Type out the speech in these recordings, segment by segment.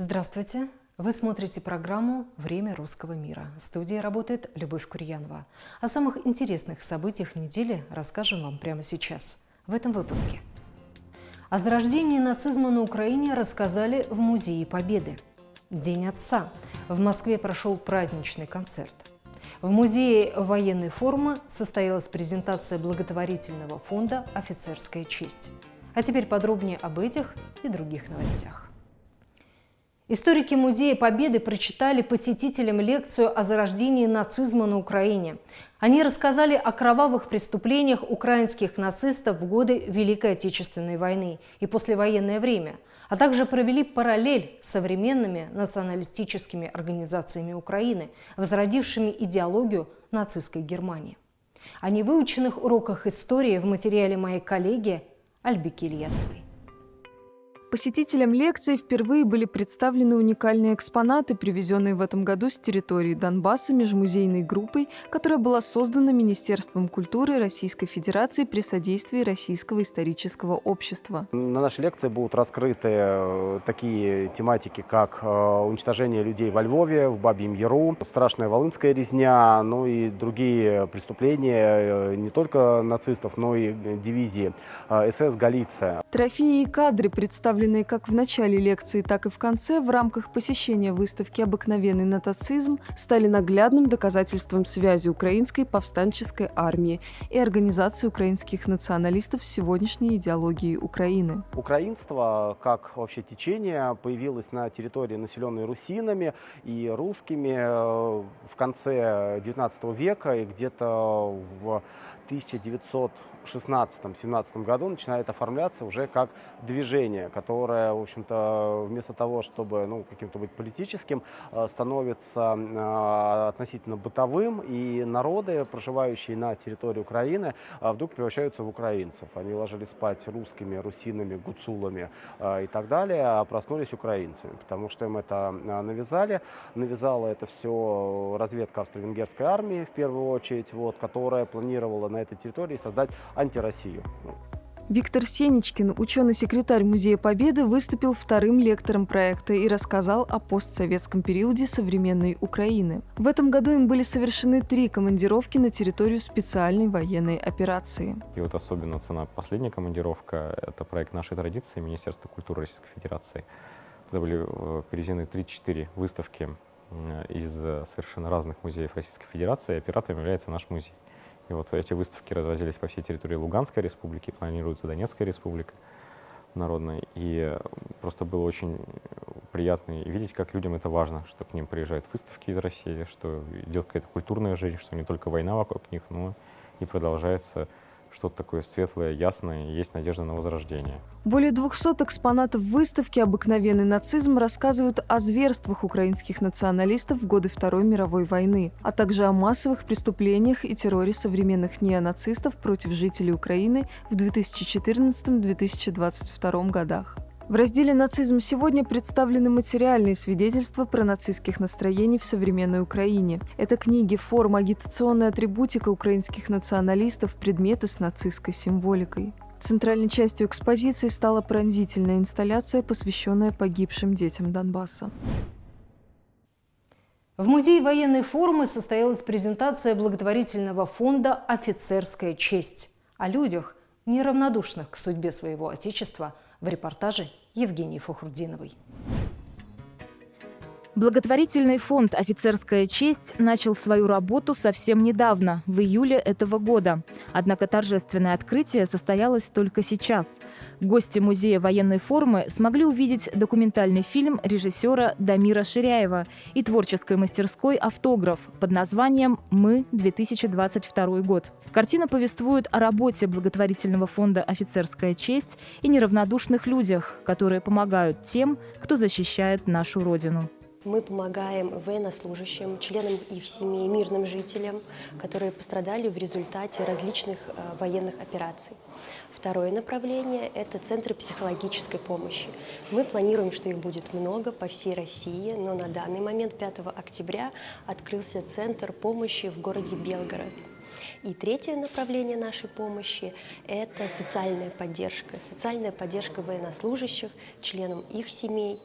Здравствуйте! Вы смотрите программу «Время русского мира». В студии работает Любовь Курьянова. О самых интересных событиях недели расскажем вам прямо сейчас, в этом выпуске. О зарождении нацизма на Украине рассказали в Музее Победы. День отца. В Москве прошел праздничный концерт. В Музее военной формы состоялась презентация благотворительного фонда «Офицерская честь». А теперь подробнее об этих и других новостях. Историки Музея Победы прочитали посетителям лекцию о зарождении нацизма на Украине. Они рассказали о кровавых преступлениях украинских нацистов в годы Великой Отечественной войны и послевоенное время, а также провели параллель с современными националистическими организациями Украины, возродившими идеологию нацистской Германии. О невыученных уроках истории в материале моей коллеги Альбики Ильясовой. Посетителям лекции впервые были представлены уникальные экспонаты, привезенные в этом году с территории Донбасса межмузейной группой, которая была создана Министерством культуры Российской Федерации при содействии Российского исторического общества. На нашей лекции будут раскрыты э, такие тематики, как э, уничтожение людей во Львове, в Бабьем Яру, страшная волынская резня, ну и другие преступления э, не только нацистов, но и дивизии СС «Галиция». Трофеи и кадры представлены представленные как в начале лекции, так и в конце в рамках посещения выставки «Обыкновенный натацизм» стали наглядным доказательством связи украинской повстанческой армии и организации украинских националистов с сегодняшней идеологией Украины. Украинство, как вообще течение, появилось на территории, населенной русинами и русскими э, в конце XIX века и где-то в 1916-17 году начинает оформляться уже как движение, которое, в общем-то, вместо того, чтобы ну, каким-то быть политическим, э, становится э, относительно бытовым, и народы, проживающие на территории Украины, э, вдруг превращаются в украинцев. Они ложились спать русскими, русинами, гуцулами и так далее, а проснулись украинцами, потому что им это навязали. Навязала это все разведка австро-венгерской армии, в первую очередь, вот, которая планировала на этой территории создать антироссию. Виктор Сенечкин, ученый-секретарь Музея Победы, выступил вторым лектором проекта и рассказал о постсоветском периоде современной Украины. В этом году им были совершены три командировки на территорию специальной военной операции. И вот особенно цена последняя командировка – это проект нашей традиции Министерства культуры Российской Федерации. Это были э, привезены 3-4 выставки э, из совершенно разных музеев Российской Федерации. Оператором является наш музей. И вот эти выставки развозились по всей территории Луганской республики, планируется Донецкая республика народная. И просто было очень приятно видеть, как людям это важно, что к ним приезжают выставки из России, что идет какая-то культурная жизнь, что не только война вокруг них, но и продолжается что-то такое светлое, ясное, и есть надежда на возрождение. Более 200 экспонатов выставки «Обыкновенный нацизм» рассказывают о зверствах украинских националистов в годы Второй мировой войны, а также о массовых преступлениях и терроре современных неонацистов против жителей Украины в 2014-2022 годах. В разделе «Нацизм сегодня» представлены материальные свидетельства про нацистских настроений в современной Украине. Это книги, форма, агитационная атрибутика украинских националистов, предметы с нацистской символикой. Центральной частью экспозиции стала пронзительная инсталляция, посвященная погибшим детям Донбасса. В Музее военной формы состоялась презентация благотворительного фонда «Офицерская честь» о людях, неравнодушных к судьбе своего Отечества – в репортаже Евгении Фухрудиновой. Благотворительный фонд «Офицерская честь» начал свою работу совсем недавно, в июле этого года. Однако торжественное открытие состоялось только сейчас. Гости Музея военной формы смогли увидеть документальный фильм режиссера Дамира Ширяева и творческой мастерской «Автограф» под названием «Мы. 2022 год». Картина повествует о работе благотворительного фонда «Офицерская честь» и неравнодушных людях, которые помогают тем, кто защищает нашу Родину. Мы помогаем военнослужащим, членам их семей, мирным жителям, которые пострадали в результате различных э, военных операций. Второе направление – это центры психологической помощи. Мы планируем, что их будет много по всей России, но на данный момент, 5 октября, открылся центр помощи в городе Белгород. И третье направление нашей помощи – это социальная поддержка. Социальная поддержка военнослужащих, членам их семей.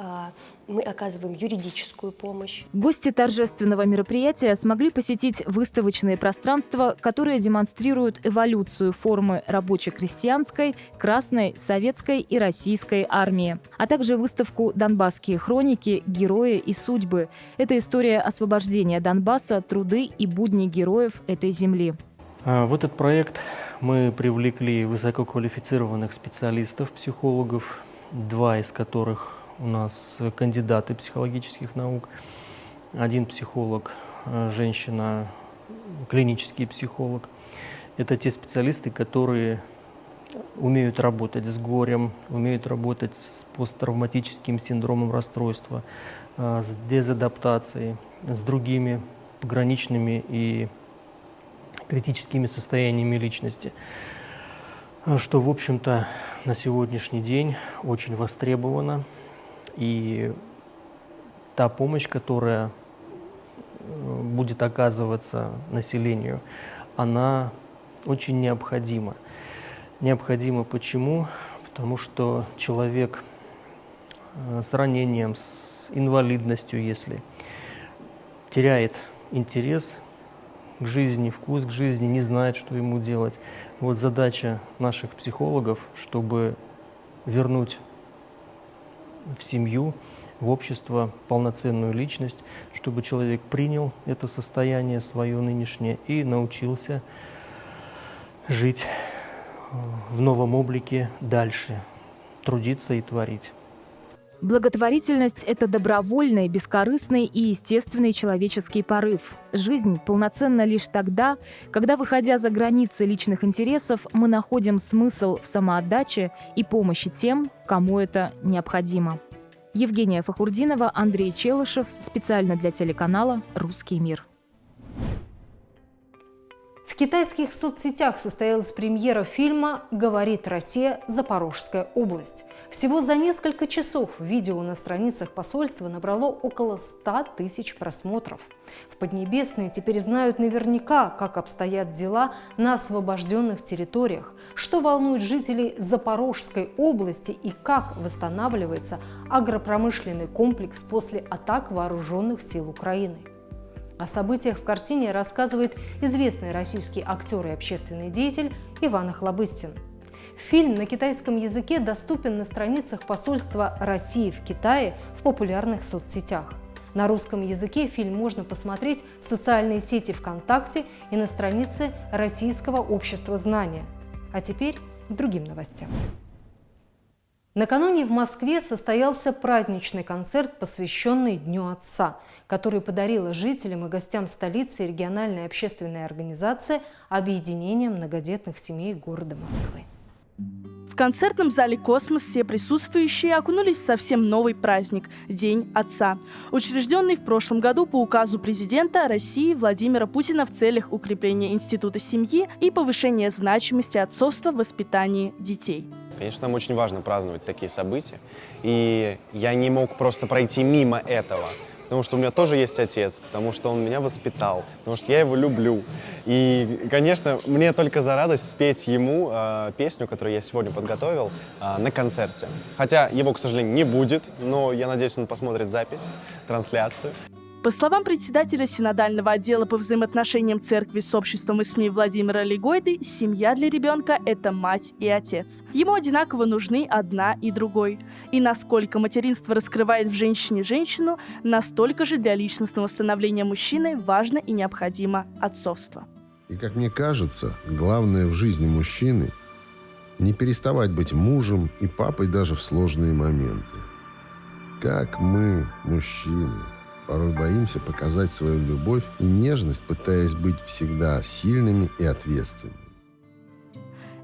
А, мы оказываем юридическую помощь. Гости торжественного мероприятия смогли посетить выставочные пространства, которые демонстрируют эволюцию формы рабоче-крестьянской, красной, советской и российской армии, а также выставку «Донбасские хроники. Герои и судьбы». Это история освобождения Донбасса, труды и будни героев этой земли. А, в этот проект мы привлекли высококвалифицированных специалистов, психологов, два из которых у нас кандидаты психологических наук, один психолог, э, женщина, клинический психолог. Это те специалисты, которые умеют работать с горем, умеют работать с посттравматическим синдромом расстройства, э, с дезадаптацией, с другими пограничными и критическими состояниями личности, что, в общем-то, на сегодняшний день очень востребовано. И та помощь, которая э, будет оказываться населению, она очень необходима. Необходима почему? Потому что человек э, с ранением, с инвалидностью, если теряет интерес к жизни, вкус к жизни, не знает, что ему делать. Вот задача наших психологов, чтобы вернуть в семью, в общество полноценную личность, чтобы человек принял это состояние свое нынешнее и научился жить в новом облике дальше, трудиться и творить. Благотворительность – это добровольный, бескорыстный и естественный человеческий порыв. Жизнь полноценна лишь тогда, когда, выходя за границы личных интересов, мы находим смысл в самоотдаче и помощи тем, кому это необходимо. Евгения Фахурдинова, Андрей Челышев. Специально для телеканала «Русский мир». Китайских соцсетях состоялась премьера фильма «Говорит Россия. Запорожская область». Всего за несколько часов видео на страницах посольства набрало около 100 тысяч просмотров. В Поднебесной теперь знают наверняка, как обстоят дела на освобожденных территориях, что волнует жителей Запорожской области и как восстанавливается агропромышленный комплекс после атак вооруженных сил Украины. О событиях в картине рассказывает известный российский актер и общественный деятель Иван Охлобыстин – Фильм на китайском языке доступен на страницах посольства России в Китае в популярных соцсетях. На русском языке фильм можно посмотреть в социальной сети ВКонтакте и на странице Российского общества знания. А теперь к другим новостям. Накануне в Москве состоялся праздничный концерт, посвященный Дню Отца, который подарила жителям и гостям столицы региональная общественная организация Объединения многодетных семей города Москвы. В концертном зале «Космос» все присутствующие окунулись в совсем новый праздник – День Отца, учрежденный в прошлом году по указу президента России Владимира Путина в целях укрепления института семьи и повышения значимости отцовства в воспитании детей. Конечно, нам очень важно праздновать такие события, и я не мог просто пройти мимо этого – потому что у меня тоже есть отец, потому что он меня воспитал, потому что я его люблю. И, конечно, мне только за радость спеть ему э, песню, которую я сегодня подготовил э, на концерте. Хотя его, к сожалению, не будет, но я надеюсь, он посмотрит запись, трансляцию. По словам председателя Синодального отдела по взаимоотношениям церкви с обществом и СМИ Владимира Легойды, семья для ребенка – это мать и отец. Ему одинаково нужны одна и другой. И насколько материнство раскрывает в женщине женщину, настолько же для личностного становления мужчины важно и необходимо отцовство. И, как мне кажется, главное в жизни мужчины – не переставать быть мужем и папой даже в сложные моменты. Как мы, мужчины – Порой боимся показать свою любовь и нежность, пытаясь быть всегда сильными и ответственными.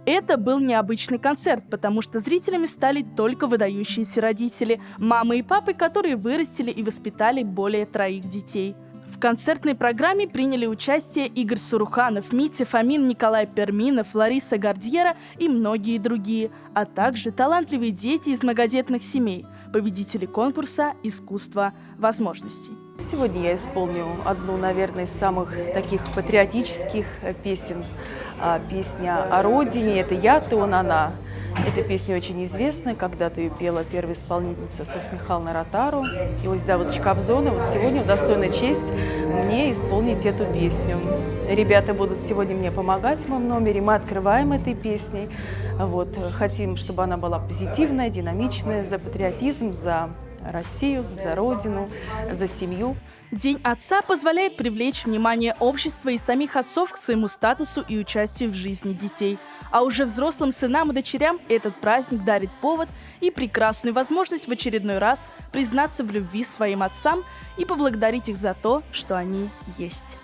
Это был необычный концерт, потому что зрителями стали только выдающиеся родители, мамы и папы, которые вырастили и воспитали более троих детей. В концертной программе приняли участие Игорь Суруханов, Митя Фомин, Николай Перминов, Лариса Гардьера и многие другие, а также талантливые дети из многодетных семей – победители конкурса «Искусство возможностей». Сегодня я исполню одну, наверное, из самых таких патриотических песен. А, песня о родине. Это «Я, ты, он, она». Эта песня очень известная. Когда-то ее пела первая исполнительница Софья Михайловна Ротару. И вот Давыдович Кобзона. Вот сегодня достойная честь мне исполнить эту песню. Ребята будут сегодня мне помогать в моем номере. Мы открываем этой песней. Вот. Хотим, чтобы она была позитивная, динамичная, за патриотизм, за Россию, за Родину, за семью. День отца позволяет привлечь внимание общества и самих отцов к своему статусу и участию в жизни детей. А уже взрослым сынам и дочерям этот праздник дарит повод и прекрасную возможность в очередной раз признаться в любви своим отцам и поблагодарить их за то, что они есть.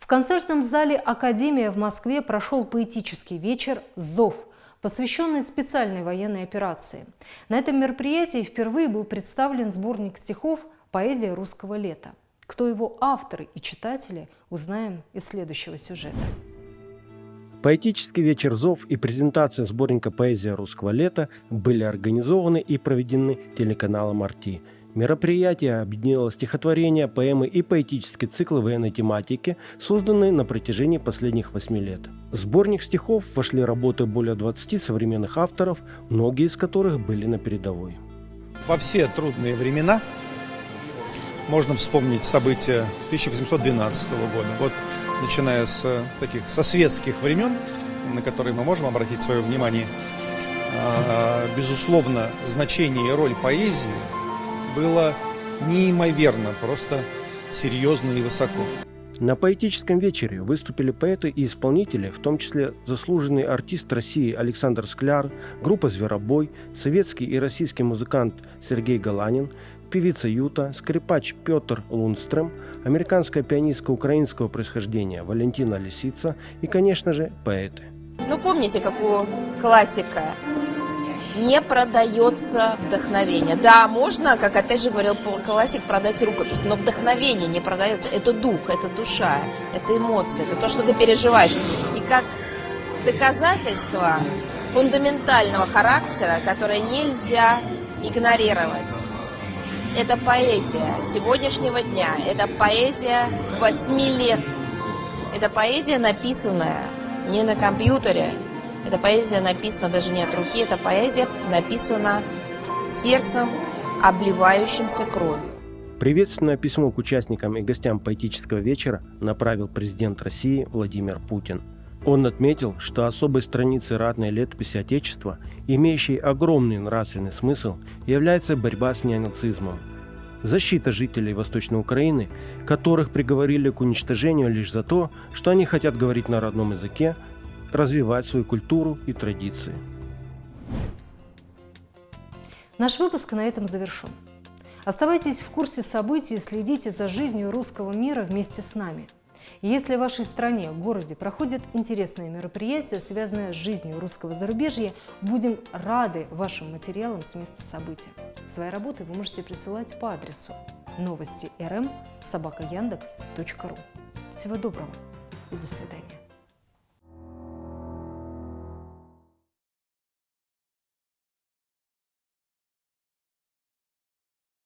В концертном зале «Академия» в Москве прошел поэтический вечер «Зов», посвященный специальной военной операции. На этом мероприятии впервые был представлен сборник стихов «Поэзия русского лета». Кто его авторы и читатели, узнаем из следующего сюжета. Поэтический вечер «Зов» и презентация сборника «Поэзия русского лета» были организованы и проведены телеканалом «Арти». Мероприятие объединило стихотворения, поэмы и поэтические циклы военной тематики, созданные на протяжении последних восьми лет. В сборник стихов вошли работы более 20 современных авторов, многие из которых были на передовой. Во все трудные времена можно вспомнить события 1812 года. Вот начиная с таких со светских времен, на которые мы можем обратить свое внимание, а, безусловно, значение и роль поэзии было неимоверно, просто серьезно и высоко. На поэтическом вечере выступили поэты и исполнители, в том числе заслуженный артист России Александр Скляр, группа «Зверобой», советский и российский музыкант Сергей Галанин, певица Юта, скрипач Петр Лунстрем, американская пианистка украинского происхождения Валентина Лисица и, конечно же, поэты. Ну, помните, как у классика не продается вдохновение. Да, можно, как опять же говорил классик, продать рукопись, но вдохновение не продается. Это дух, это душа, это эмоции, это то, что ты переживаешь. И как доказательство фундаментального характера, которое нельзя игнорировать. Это поэзия сегодняшнего дня, это поэзия восьми лет. Это поэзия, написанная не на компьютере, эта поэзия написана даже не от руки, эта поэзия написана сердцем, обливающимся кровью. Приветственное письмо к участникам и гостям поэтического вечера направил президент России Владимир Путин. Он отметил, что особой страницей ратной летописи Отечества, имеющей огромный нравственный смысл, является борьба с неонацизмом. Защита жителей Восточной Украины, которых приговорили к уничтожению лишь за то, что они хотят говорить на родном языке, развивать свою культуру и традиции. Наш выпуск на этом завершен. Оставайтесь в курсе событий и следите за жизнью русского мира вместе с нами. Если в вашей стране, городе проходят интересные мероприятия, связанные с жизнью русского зарубежья, будем рады вашим материалам с места события. Свои работы вы можете присылать по адресу новости рм собака Всего доброго и до свидания.